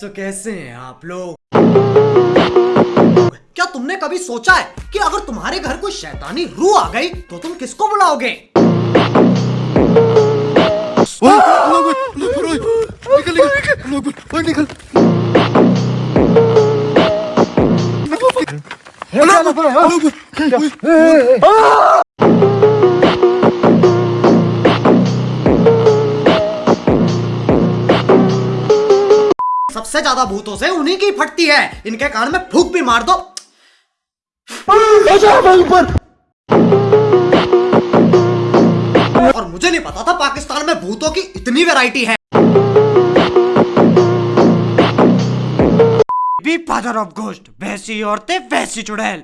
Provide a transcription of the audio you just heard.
तो कैसे हैं आप लोग? क्या तुमने कभी सोचा है कि अगर तुम्हारे घर कोई शैतानी रू आ गई तो तुम किसको बुलाओगे? निकल निकल निकल। निकल सबसे ज़्यादा भूतों से उन्हीं की फटती है। इनके कान में फूक भी मार दो। और मुझे नहीं पता था पाकिस्तान में भूतों की इतनी वैरायटी है। बी फादर ऑफ़ गोस्ट वैसी औरतें वैसी चुड़ैल।